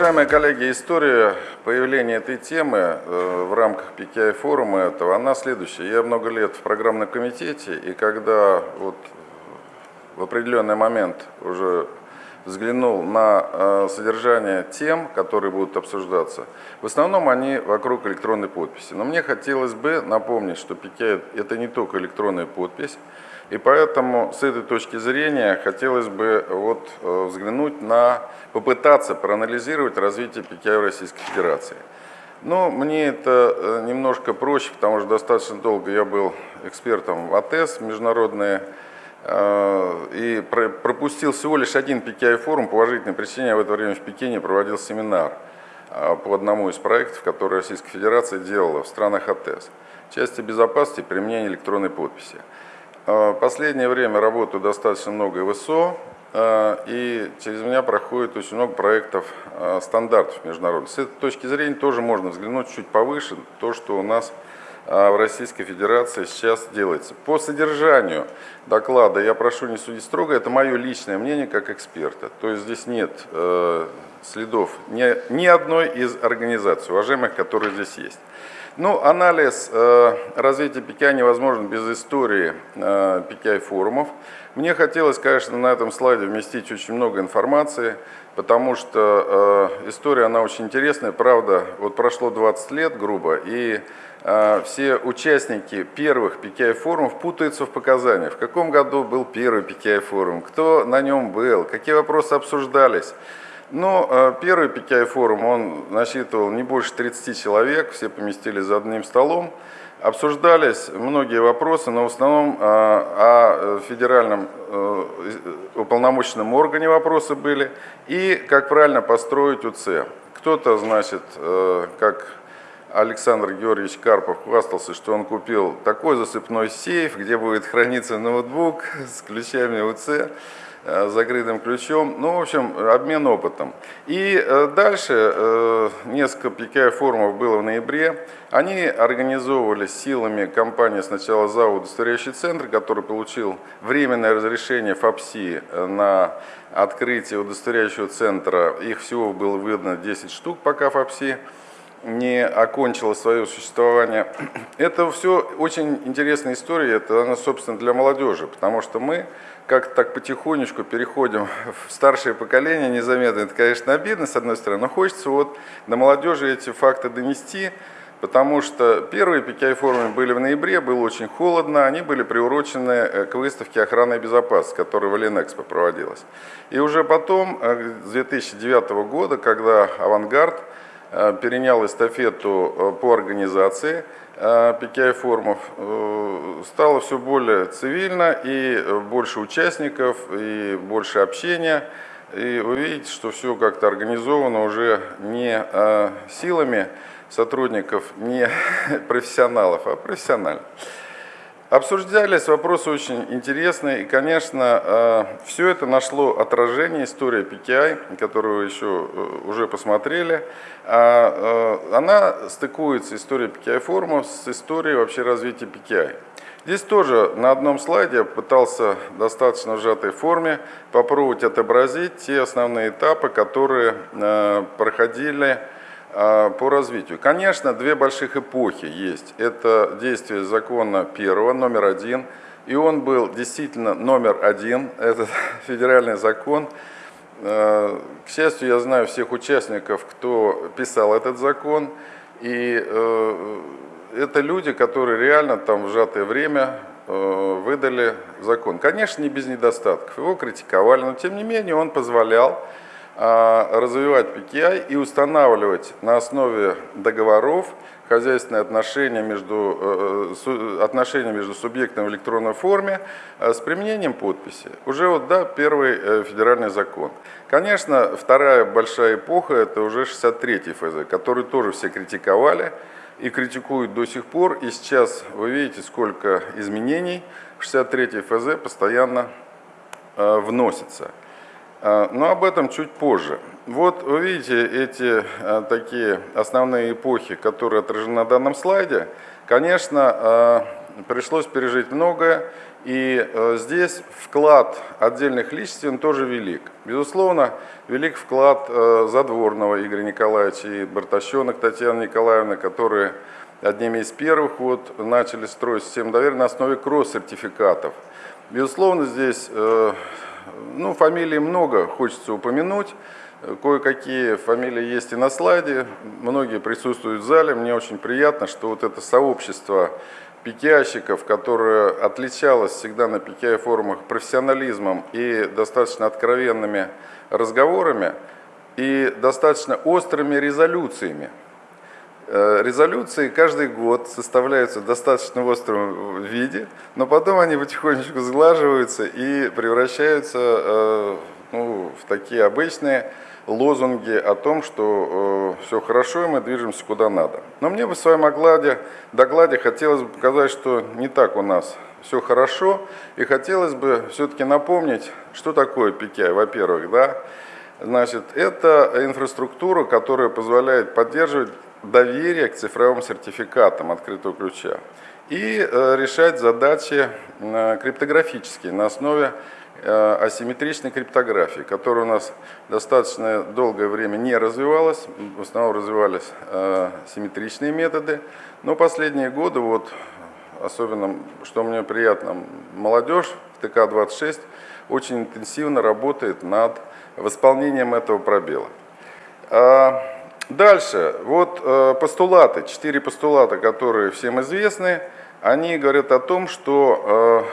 уважаемые коллеги, история появления этой темы э, в рамках PKI форума этого, она следующая. Я много лет в программном комитете, и когда вот в определенный момент уже взглянул на э, содержание тем, которые будут обсуждаться, в основном они вокруг электронной подписи. Но мне хотелось бы напомнить, что PKI это не только электронная подпись, и поэтому с этой точки зрения хотелось бы вот э, взглянуть на, попытаться проанализировать развитие PKI в Российской Федерации. Но мне это э, немножко проще, потому что достаточно долго я был экспертом в АТЭС, международные, э, и пропустил всего лишь один PKI форум по уважительной причине. Я в это время в Пекине проводил семинар по одному из проектов, который Российская Федерация делала в странах АТЭС. Части безопасности применения электронной подписи. А, последнее время работаю достаточно много ВСО, а, и через меня проходит очень много проектов а, стандартов международных. С этой точки зрения тоже можно взглянуть чуть повыше, то, что у нас в Российской Федерации сейчас делается. По содержанию доклада я прошу не судить строго, это мое личное мнение как эксперта. То есть здесь нет э, следов ни одной из организаций, уважаемых, которые здесь есть. Ну, анализ э, развития PKI невозможен без истории э, PKI-форумов. Мне хотелось, конечно, на этом слайде вместить очень много информации, потому что э, история, она очень интересная. Правда, вот прошло 20 лет, грубо, и э, все участники первых PKI-форумов путаются в показаниях. В каком году был первый PKI-форум, кто на нем был, какие вопросы обсуждались. Но ну, э, первый PKI форум, он насчитывал не больше 30 человек, все поместились за одним столом. Обсуждались многие вопросы, но в основном э, о федеральном э, уполномоченном органе вопросы были и как правильно построить УЦ. Кто-то, значит, как Александр Георгиевич Карпов хвастался, что он купил такой засыпной сейф, где будет храниться ноутбук с ключами УЦ. Э, закрытым ключом. Ну, в общем, обмен опытом. И э, дальше э, несколько PKI-форумов было в ноябре. Они организовывались силами компании сначала ЗАО «Удостоверяющий центр», который получил временное разрешение ФАПСИ на открытие удостоверяющего центра. Их всего было выдано 10 штук пока ФАПСИ не окончила свое существование. Это все очень интересная история, это она, собственно, для молодежи, потому что мы как-то так потихонечку переходим в старшее поколение незаметно. Это, конечно, обидно, с одной стороны, но хочется вот до молодежи эти факты донести, потому что первые PKI-форумы были в ноябре, было очень холодно, они были приурочены э, к выставке охраны и безопасности, которая в Ленэкспо проводилась. И уже потом, э, с 2009 года, когда «Авангард» э, перенял эстафету по организации, PKI-форумов, стало все более цивильно, и э, больше участников, и больше общения. И вы видите, что все как-то организовано уже не э, силами сотрудников, не профессионалов, а профессионально. Обсуждались вопросы очень интересные, и, конечно, э, все это нашло отражение, история PKI, которую вы еще уже посмотрели, а, она стыкуется, история PKI форума, с историей вообще развития PKI. Здесь тоже на одном слайде я пытался достаточно сжатой форме попробовать отобразить те основные этапы, которые э, проходили э, по развитию. Конечно, две больших эпохи есть. Это действие закона первого, номер один, и он был действительно номер один, это федеральный закон. Э, к счастью, я знаю всех участников, кто писал этот закон, и это люди, которые реально там в сжатое время э, выдали закон. Конечно, не без недостатков. Его критиковали, но тем не менее он позволял а, развивать PKI и устанавливать на основе договоров хозяйственные отношения между, э, э, отношения между субъектом в электронной форме с применением подписи. Уже вот, да, первый федеральный закон. Конечно, вторая большая эпоха – это уже 63-й ФЗ, который тоже все критиковали и критикуют до сих пор. И сейчас вы видите, сколько изменений 63 ФЗ постоянно э, вносится. Э, но об этом чуть позже. Вот вы видите эти э, такие основные эпохи, которые отражены на данном слайде. Конечно, пришлось пережить многое, и здесь вклад отдельных личностей тоже велик. Безусловно, велик вклад Задворного Игоря Николаевича и Бартащенок Татьяны Николаевны, которые одними из первых вот, начали строить систему доверия на основе кросс-сертификатов. Безусловно, здесь э, ну, фамилий много, хочется упомянуть. Кое-какие фамилии есть и на слайде, многие присутствуют в зале. Мне очень приятно, что вот это сообщество пикиащиков, которое отличалось всегда на пикиай-форумах профессионализмом и достаточно откровенными разговорами и достаточно острыми резолюциями. Э, резолюции каждый год составляются в достаточно остром виде, но потом они потихонечку сглаживаются и превращаются э, ну, в такие обычные лозунги о том, что э, все хорошо и мы движемся куда надо. Но мне бы в своем окладе, докладе хотелось бы показать, что не так у нас все хорошо, и хотелось бы все-таки напомнить, что такое PKI, во-первых, да, Значит, это инфраструктура, которая позволяет поддерживать доверие к цифровым сертификатам открытого ключа и э, решать задачи э, криптографические на основе Э, асимметричной криптографии, которая у нас достаточно долгое время не развивалась, в основном развивались симметричные методы, но последние годы, вот, особенно, что мне приятно, молодежь в ТК-26 очень интенсивно работает над восполнением этого пробела. Дальше, вот э, постулаты, четыре постулата, которые всем известны, они говорят о том, что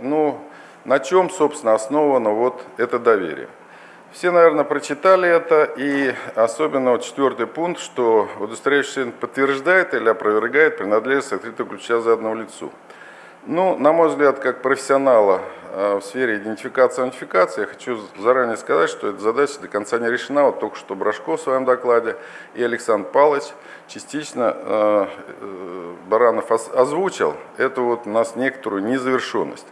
ну, на чем, собственно, основано вот это доверие? Все, наверное, прочитали это, и особенно вот четвертый пункт, что удостоверяющий подтверждает или опровергает принадлежность открытого ключа за одному лицу. Ну, на мой взгляд, как профессионала э, в сфере идентификации и аутентификации, я хочу заранее сказать, что эта задача до конца не решена. Вот только что Брашко в своем докладе и Александр Павлович частично э, э, Баранов озвучил. Это вот у нас некоторую незавершенность.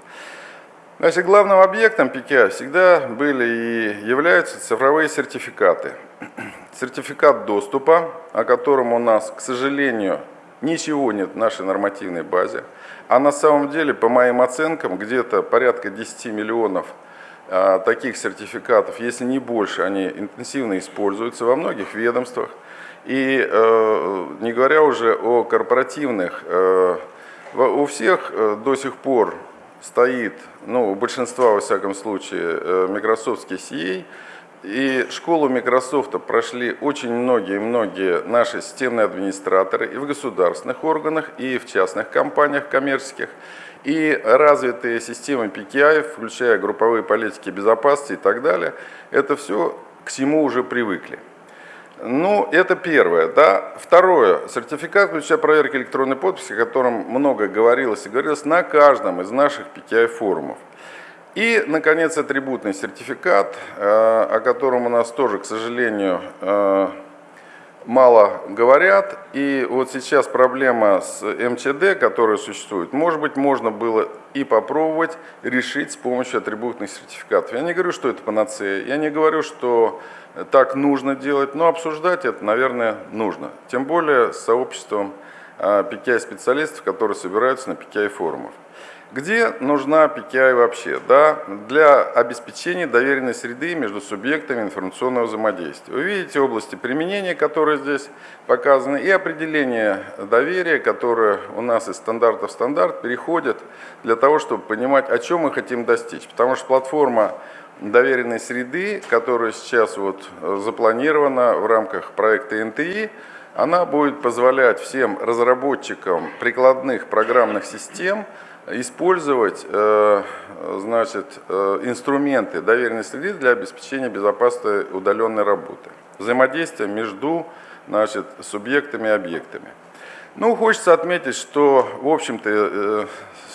Значит, главным объектом ПК всегда были и являются цифровые сертификаты. Сертификат доступа, о котором у нас, к сожалению, ничего нет в нашей нормативной базе. А на самом деле, по моим оценкам, где-то порядка 10 миллионов а, таких сертификатов, если не больше, они интенсивно используются во многих ведомствах. И э, не говоря уже о корпоративных, э, у всех э, до сих пор стоит, ну, у большинства, во всяком случае, Microsoftский CA, и школу Microsoft прошли очень многие-многие наши системные администраторы и в государственных органах, и в частных компаниях коммерческих. И развитые системы PKI, включая групповые политики безопасности и так далее, это все к всему уже привыкли. Ну, это первое. Да. Второе. Сертификат ключа проверки электронной подписи, о котором много говорилось и говорилось на каждом из наших PKI-форумов. И, наконец, атрибутный сертификат, э, о котором у нас тоже, к сожалению, э, мало говорят. И вот сейчас проблема с МЧД, которая существует, может быть, можно было и попробовать решить с помощью атрибутных сертификатов. Я не говорю, что это панацея, я не говорю, что так нужно делать, но обсуждать это, наверное, нужно. Тем более с сообществом PKI-специалистов, которые собираются на PKI-форумах. Где нужна PKI вообще? Да, для обеспечения доверенной среды между субъектами информационного взаимодействия. Вы видите области применения, которые здесь показаны, и определение доверия, которое у нас из стандарта в стандарт переходит для того, чтобы понимать, о чем мы хотим достичь. Потому что платформа доверенной среды, которая сейчас вот запланирована в рамках проекта НТИ, она будет позволять всем разработчикам прикладных программных систем использовать э, значит, э, инструменты доверенной среды для обеспечения безопасной удаленной работы. Взаимодействие между значит, субъектами и объектами. Ну, хочется отметить, что, в общем-то,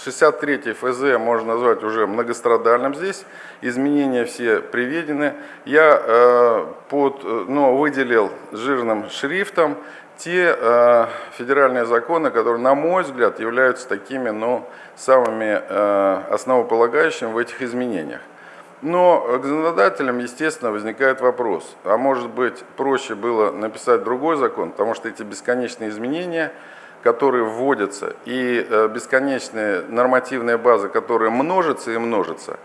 63 э, ФЗ можно назвать уже многострадальным здесь. Изменения все приведены. Я под, ну, выделил жирным шрифтом те э, федеральные законы, которые, на мой взгляд, являются такими ну, самыми э, основополагающими в этих изменениях. Но к законодателям, естественно, возникает вопрос, а может быть проще было написать другой закон, потому что эти бесконечные изменения, которые вводятся, и э, бесконечные нормативные базы, которые множатся и множатся.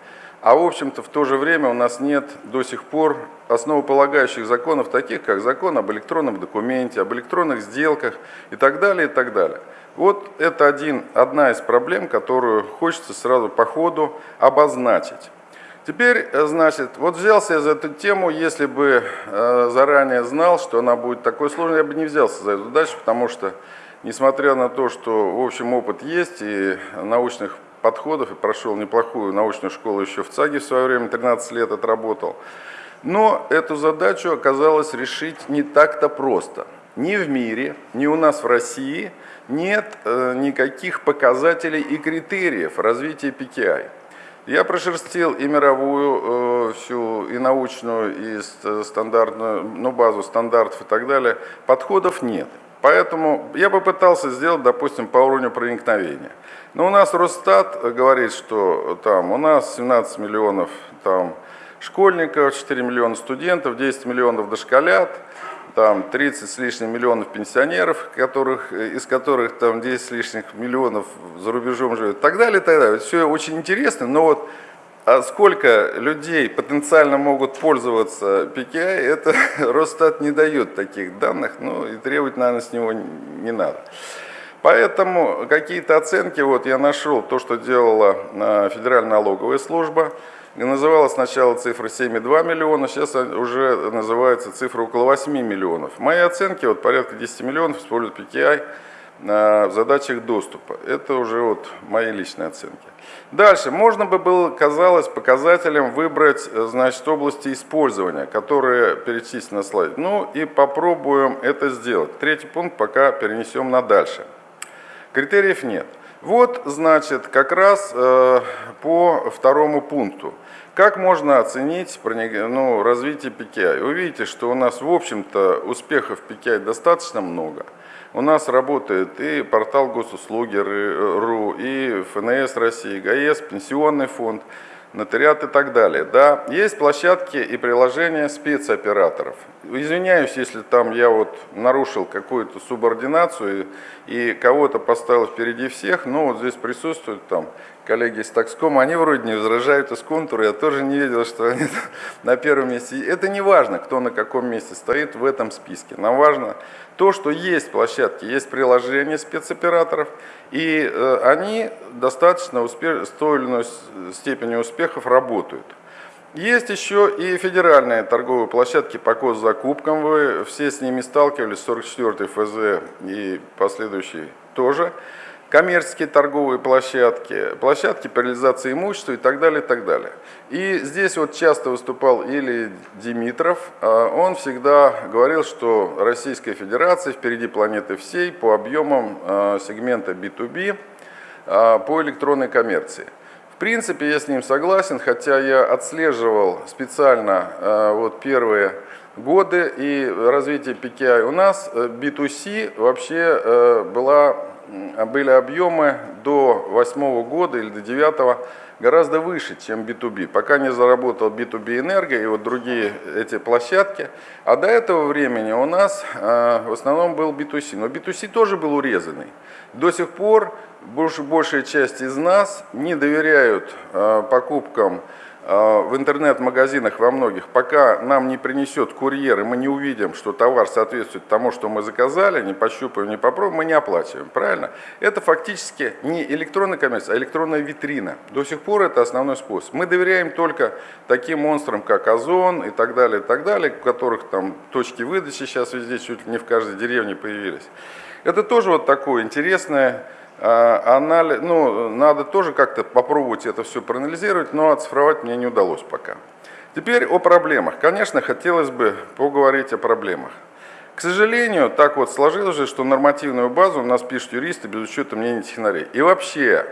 А в общем-то в то же время у нас нет до сих пор основополагающих законов, таких как закон об электронном документе, об электронных сделках и так далее, и так далее. Вот это один, одна из проблем, которую хочется сразу по ходу обозначить. Теперь, э, значит, вот взялся я за эту тему, если бы э, заранее знал, что она будет такой сложной, я бы не взялся за эту дальше, потому что, несмотря на то, что, в общем, опыт есть и научных подходов, и прошел неплохую научную школу еще в ЦАГе в свое время, 13 лет отработал, но эту задачу оказалось решить не так-то просто. Ни в мире, ни у нас в России нет э, никаких показателей и критериев развития PKI. Я прошерстил и мировую э, всю, и научную, и стандартную, ну, базу стандартов и так далее. Подходов нет. Поэтому я попытался сделать, допустим, по уровню проникновения. Но у нас Росстат говорит, что там у нас 17 миллионов там, школьников, 4 миллиона студентов, 10 миллионов дошколят, там 30 с лишним миллионов пенсионеров, которых, из которых там 10 с лишним миллионов за рубежом живет, и так далее, и так далее. Все очень интересно, но вот а сколько людей потенциально могут пользоваться PKI, это Росстат не дает таких данных, ну и требовать, наверное, с него не надо. Поэтому какие-то оценки, вот я нашел то, что делала а, Федеральная налоговая служба, Называлась сначала цифра 7,2 миллиона, сейчас уже называется цифра около 8 миллионов. Мои оценки, вот порядка 10 миллионов используют PKI в задачах доступа. Это уже вот мои личные оценки. Дальше, можно бы было, казалось, показателем выбрать значит, области использования, которые перечислены на слайде. Ну и попробуем это сделать. Третий пункт пока перенесем на дальше. Критериев нет. Вот, значит, как раз э, по второму пункту. Как можно оценить ну, развитие PKI? Вы видите, что у нас, в общем-то, успехов PKI достаточно много. У нас работает и портал госуслуги.ру, и ФНС России, ГАЭС, Пенсионный фонд – нотариат и так далее. Да, есть площадки и приложения спецоператоров. Извиняюсь, если там я вот нарушил какую-то субординацию и, и кого-то поставил впереди всех, но вот здесь присутствуют там коллеги из Такскома, они вроде не возражают из контура, я тоже не видел, что они на первом месте. Это не важно, кто на каком месте стоит в этом списке. Нам важно то, что есть площадки, есть приложения спецоператоров, и э, они достаточно успеш... с той или иной степенью успехов работают. Есть еще и федеральные торговые площадки по госзакупкам, вы все с ними сталкивались, 44 ФЗ и последующие тоже коммерческие торговые площадки, площадки по реализации имущества и так далее, и так далее. И здесь вот часто выступал или Димитров, а он всегда говорил, что Российская Федерация впереди планеты всей по объемам а, сегмента B2B а, по электронной коммерции. В принципе, я с ним согласен, хотя я отслеживал специально вот первые годы и развитие PKI. У нас B2C вообще э, была были объемы до 2008 года или до 2009 гораздо выше, чем B2B. Пока не заработал B2B Энерго и вот другие эти площадки. А до этого времени у нас э, в основном был B2C. Но B2C тоже был урезанный. До сих пор больш, большая часть из нас не доверяют э, покупкам в интернет-магазинах во многих, пока нам не принесет курьер, и мы не увидим, что товар соответствует тому, что мы заказали, не пощупаем, не попробуем, мы не оплачиваем, правильно? Это фактически не электронная коммерция, а электронная витрина. До сих пор это основной способ. Мы доверяем только таким монстрам, как Озон и так далее, и так далее, у которых там точки выдачи сейчас везде, чуть ли не в каждой деревне появились. Это тоже вот такое интересное а, анализ, ну, надо тоже как-то попробовать это все проанализировать, но оцифровать мне не удалось пока. Теперь о проблемах. Конечно, хотелось бы поговорить о проблемах. К сожалению, так вот сложилось же, что нормативную базу у нас пишут юристы без учета мнений технарей. И вообще,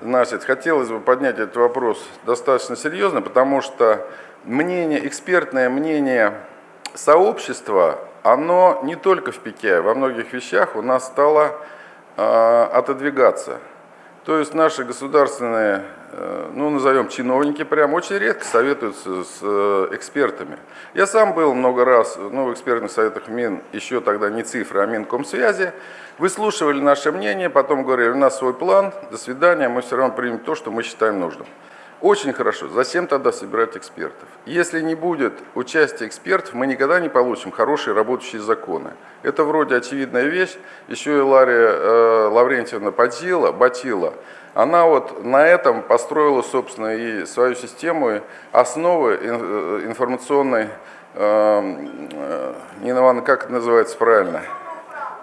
значит, хотелось бы поднять этот вопрос достаточно серьезно, потому что мнение, экспертное мнение сообщества, оно не только в ПИКе, во многих вещах у нас стало а, отодвигаться. То есть наши государственные, э, ну назовем чиновники прям, очень редко советуются с э, экспертами. Я сам был много раз ну, в экспертных советах МИН, еще тогда не цифры, а Минкомсвязи. Выслушивали наше мнение, потом говорили, у нас свой план, до свидания, мы все равно примем то, что мы считаем нужным. Очень хорошо. Зачем тогда собирать экспертов? Если не будет участия экспертов, мы никогда не получим хорошие работающие законы. Это вроде очевидная вещь. Еще и Лария э, Лаврентьевна Батила, Батила, она вот на этом построила, собственно, и свою систему, и основы э, информационной, э, э, Нина Ивановна, как это называется правильно?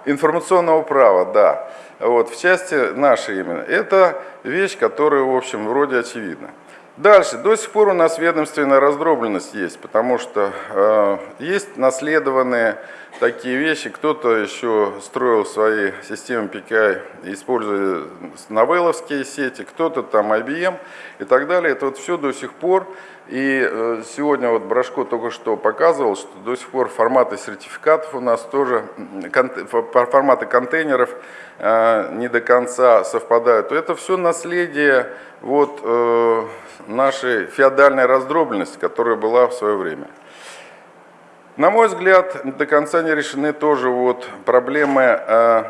Информационного права, да. Вот, в части нашей именно. Это вещь, которая, в общем, вроде очевидна. Дальше. До сих пор у нас ведомственная раздробленность есть, потому что э, есть наследованные такие вещи. Кто-то еще строил свои системы PKI, используя новелловские сети, кто-то там IBM и так далее. Это вот все до сих пор. И э, сегодня вот Брашко только что показывал, что до сих пор форматы сертификатов у нас тоже, форматы контейнеров э, не до конца совпадают. Это все наследие вот э, нашей феодальной раздробленности, которая была в свое время. На мой взгляд, до конца не решены тоже вот проблемы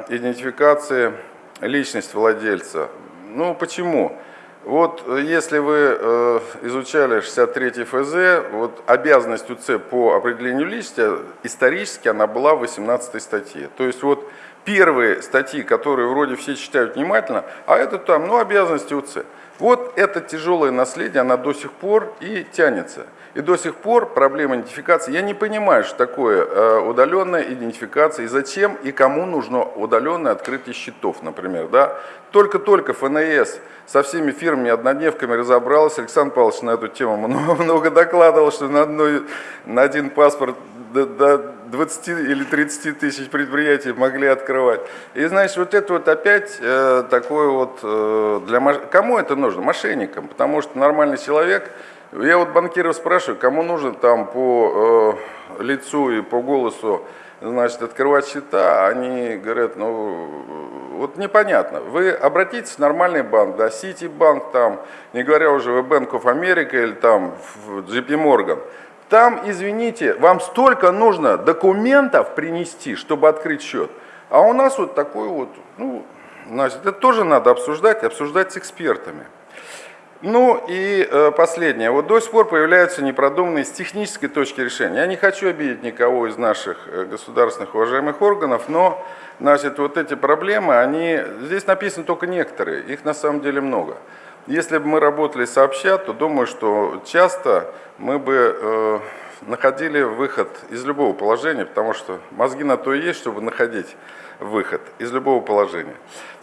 идентификации личности владельца. Ну, почему? Вот если вы э, изучали 63 ФЗ, вот обязанность УЦ по определению личности, исторически она была в 18 статье. То есть вот первые статьи, которые вроде все читают внимательно, а это там, ну, обязанности УЦ. Вот это тяжелое наследие, она до сих пор и тянется. И до сих пор проблема идентификации, я не понимаю, что такое э, удаленная идентификация, и зачем и кому нужно удаленное открытие счетов, например. Да? Только-только ФНС со всеми фирмами-однодневками разобралась, Александр Павлович на эту тему много, много докладывал, что на, одной, на один паспорт до, до 20 или 30 тысяч предприятий могли открывать. И значит, вот это вот опять э, такое вот, э, для кому это нужно? Мошенникам, потому что нормальный человек, я вот банкиров спрашиваю, кому нужно там по э, лицу и по голосу значит, открывать счета, они говорят, ну, вот непонятно. Вы обратитесь в нормальный банк, да, Ситибанк там, не говоря уже в Bank of America или там в JP Morgan, там, извините, вам столько нужно документов принести, чтобы открыть счет. А у нас вот такой вот, ну, значит, это тоже надо обсуждать, обсуждать с экспертами. Ну и э, последнее. Вот до сих пор появляются непродуманные с технической точки решения. Я не хочу обидеть никого из наших э, государственных уважаемых органов, но значит, вот эти проблемы, они, здесь написаны только некоторые, их на самом деле много. Если бы мы работали сообща, то думаю, что часто мы бы э, находили выход из любого положения, потому что мозги на то и есть, чтобы находить выход из любого положения.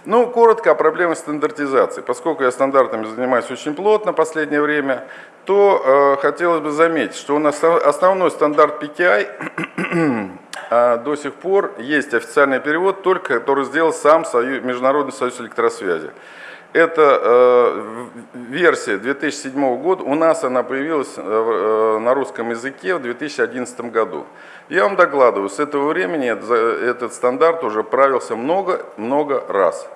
Ну, коротко о проблеме стандартизации. Поскольку я стандартами занимаюсь очень плотно в последнее время, то э, хотелось бы заметить, что у нас основной стандарт PKI а до сих пор есть официальный перевод, только который сделал сам Союз, Международный союз электросвязи. Это э, версия 2007 года, у нас она появилась э, э, на русском языке в 2011 году. Я вам докладываю, с этого времени этот стандарт уже правился много-много раз.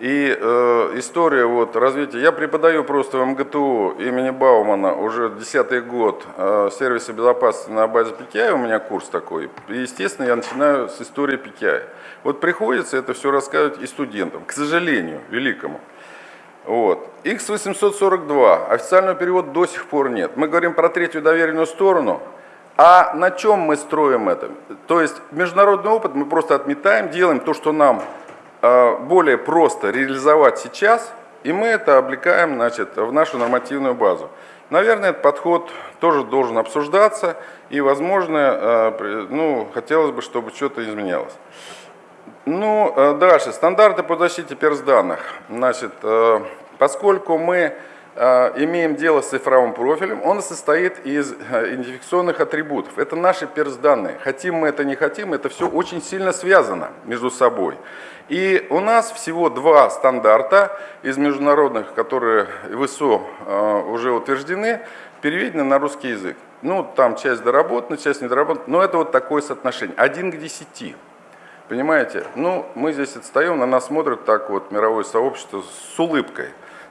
И э, история вот, развития, я преподаю просто в МГТУ имени Баумана уже десятый год э, сервиса безопасности на базе PKI, у меня курс такой. И, естественно, я начинаю с истории PKI. Вот приходится это все рассказывать и студентам, к сожалению, великому. Вот. X842, официального перевода до сих пор нет. Мы говорим про третью доверенную сторону, а на чем мы строим это? То есть международный опыт мы просто отметаем, делаем то, что нам э, более просто реализовать сейчас, и мы это облекаем значит, в нашу нормативную базу. Наверное, этот подход тоже должен обсуждаться, и, возможно, э, ну, хотелось бы, чтобы что-то изменялось. Ну, э, дальше. Стандарты по защите перс-данных. Значит, э, поскольку мы э, имеем дело с цифровым профилем, он состоит из идентификационных атрибутов. Это наши перс-данные. Хотим мы это, не хотим, это все очень сильно связано между собой. И у нас всего два стандарта из международных, которые в ИСО уже утверждены, переведены на русский язык. Ну, там часть доработана, часть недоработана, но это вот такое соотношение. Один к десяти. Понимаете? Ну, мы здесь отстаем, на нас смотрят так вот мировое сообщество с улыбкой.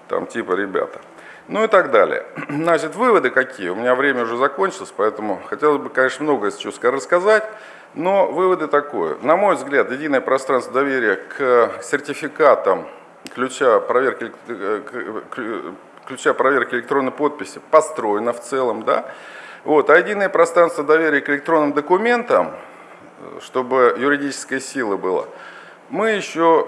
Там типа, ребята. Ну и так далее. Значит, выводы какие? У меня время уже закончилось, поэтому хотелось бы, конечно, многое сейчас рассказать. Но выводы такое. На мой взгляд, единое пространство доверия к сертификатам ключа проверки, ключа проверки электронной подписи построено в целом, да? Вот, а единое пространство доверия к электронным документам, чтобы юридическая сила была, мы еще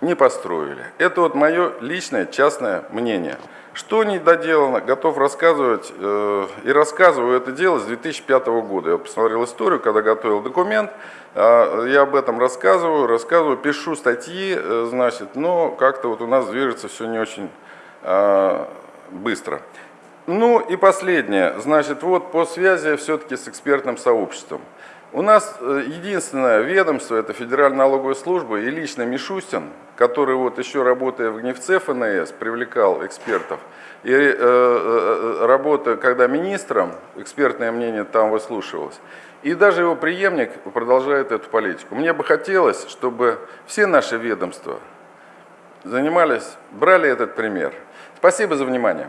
не построили. Это вот мое личное, частное мнение. Что не доделано, готов рассказывать э, и рассказываю это дело с 2005 года. Я посмотрел историю, когда готовил документ, э, я об этом рассказываю, рассказываю, пишу статьи, э, значит, но как-то вот у нас движется все не очень э, быстро. Ну и последнее, значит, вот по связи все-таки с экспертным сообществом. У нас э, единственное ведомство, это Федеральная налоговая служба и лично Мишустин, который вот еще работая в Гневце ФНС, привлекал экспертов. И э, э, работа, когда министром, экспертное мнение там выслушивалось. И даже его преемник продолжает эту политику. Мне бы хотелось, чтобы все наши ведомства занимались, брали этот пример. Спасибо за внимание.